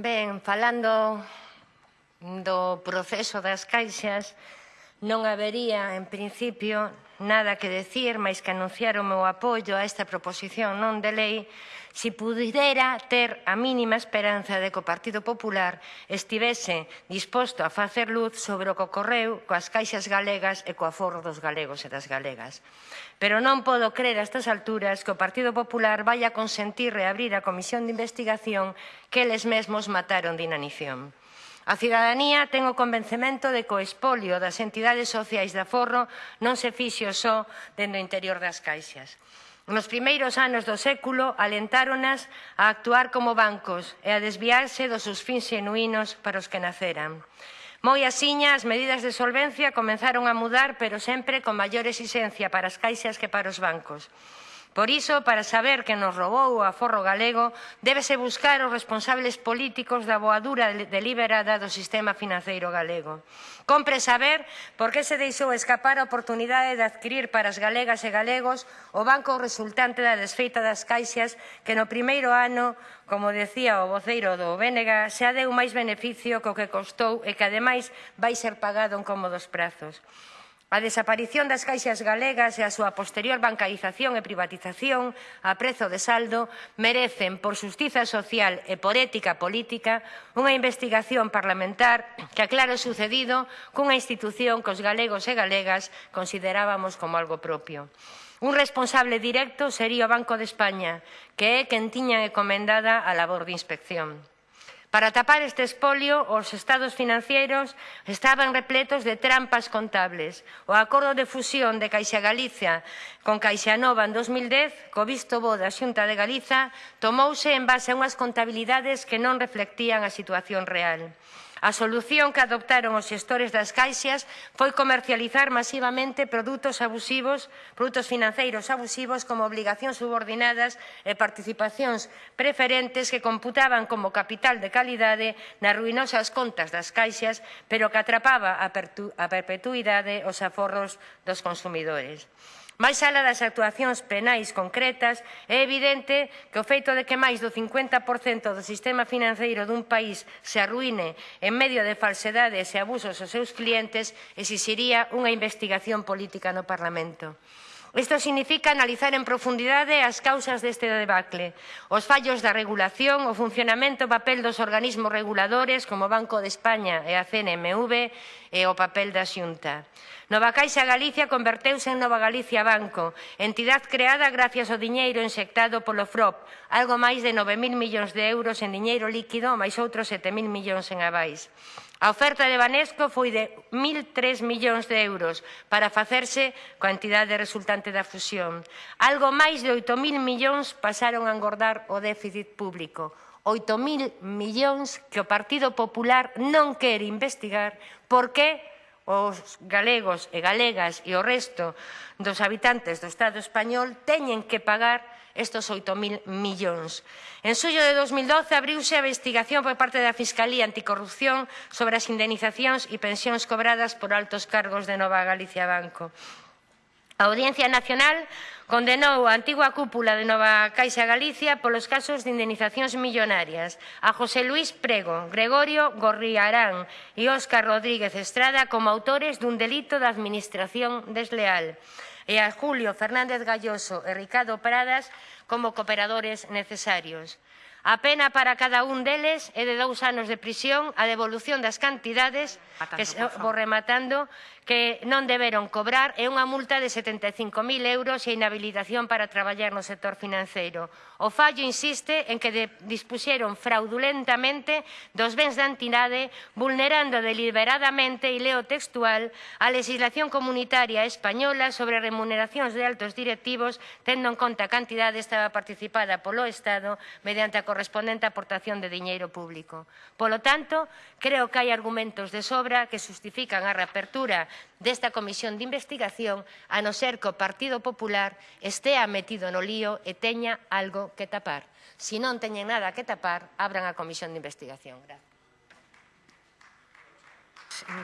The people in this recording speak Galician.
Ben, falando do proceso das caixas, Non habería, en principio, nada que decir máis que anunciar o meu apoio a esta proposición non de lei se pudera ter a mínima esperanza de que o Partido Popular estivese disposto a facer luz sobre o que ocorreu coas caixas galegas e coa forro dos galegos e das galegas. Pero non podo crer a estas alturas que o Partido Popular vai a consentir reabrir a Comisión de Investigación que eles mesmos mataron de inanición. A cidadanía ten o convencemento de que o espolio das entidades sociais de aforro non se fixo só dentro do interior das caixas. Nos primeiros anos do século alentáronas a actuar como bancos e a desviarse dos seus fins genuínos para os que naceran. Moi asiña, as medidas de solvencia comenzaron a mudar, pero sempre con maior exigencia para as caixas que para os bancos. Por iso, para saber que nos roubou o aforro galego, débese buscar os responsables políticos da boadura deliberada do sistema financeiro galego. Compre saber por que se deixou escapar a oportunidade de adquirir para as galegas e galegos o banco resultante da desfeita das caixas que no primeiro ano, como decía o voceiro do BNG, se adeu máis beneficio co que costou e que ademais vai ser pagado en cómodos prazos. A desaparición das caixas galegas e a súa posterior bancarización e privatización a prezo de saldo merecen, por justiza social e por ética política, unha investigación parlamentar que aclare o sucedido cunha institución que os galegos e galegas considerábamos como algo propio. Un responsable directo sería o Banco de España, que é quen tiña encomendada a labor de inspección. Para tapar este espolio, os estados financeiros estaban repletos de trampas contables. O acordo de fusión de Caixa Galicia con Caixa Nova en 2010, co visto bo da Xunta de Galiza, tomouse en base a unhas contabilidades que non reflectían a situación real. A solución que adoptaron os xestores das caixas foi comercializar masivamente produtos abusivos, produtos financeiros abusivos como obligacións subordinadas e participacións preferentes que computaban como capital de calidade nas ruinosas contas das caixas, pero que atrapaba a perpetuidade os aforros dos consumidores. Máis alá das actuacións penais concretas, é evidente que o feito de que máis do 50% do sistema financeiro dun país se arruine en medio de falsedades e abusos aos seus clientes exixiría unha investigación política no Parlamento. Isto significa analizar en profundidade as causas deste debacle, os fallos da regulación, o funcionamento e papel dos organismos reguladores como o Banco de España e a CNMV e o papel da Xunta. Nova Caixa Galicia converteuse en Nova Galicia Banco, entidade creada gracias ao diñeiro inxectado polo FROP, algo máis de 9.000 millóns de euros en diñeiro líquido, máis outros 7.000 millóns en avais. A oferta de Banesco foi de 1.003 millóns de euros para facerse coa entidade resultante da fusión. Algo máis de 8.000 millóns pasaron a engordar o déficit público. 8.000 millóns que o Partido Popular non quere investigar porque os galegos e galegas e o resto dos habitantes do Estado español teñen que pagar estos 8.000 millóns. En suyo de 2012 abriuse a investigación por parte da Fiscalía Anticorrupción sobre as indenizacións e pensións cobradas por altos cargos de Nova Galicia Banco. A Audiencia Nacional condenou a antigua cúpula de Nova Caixa Galicia polos casos de indenizacións millonarias a José Luis Prego, Gregorio Gorriarán e Óscar Rodríguez Estrada como autores dun delito de administración desleal e a Julio Fernández Galloso e Ricardo Pradas como cooperadores necesarios. A pena para cada un deles é de dous anos de prisión, a devolución das cantidades que se, vou rematando que non deberon cobrar e unha multa de 75.000 euros e inhabilitación para traballar no sector financeiro. O fallo insiste en que de, dispuxeron fraudulentamente dos bens da entidade vulnerando deliberadamente, e leo textual, a legislación comunitaria española sobre remuneracións de altos directivos tendo en conta a cantidade estaba participada polo Estado mediante a correspondente aportación de diñeiro público. Polo tanto, creo que hai argumentos de sobra que justifican a reapertura desta comisión de investigación a non ser que o Partido Popular estea metido no lío e teña algo que tapar. Se si non teñen nada que tapar, abran a comisión de investigación. Gracias.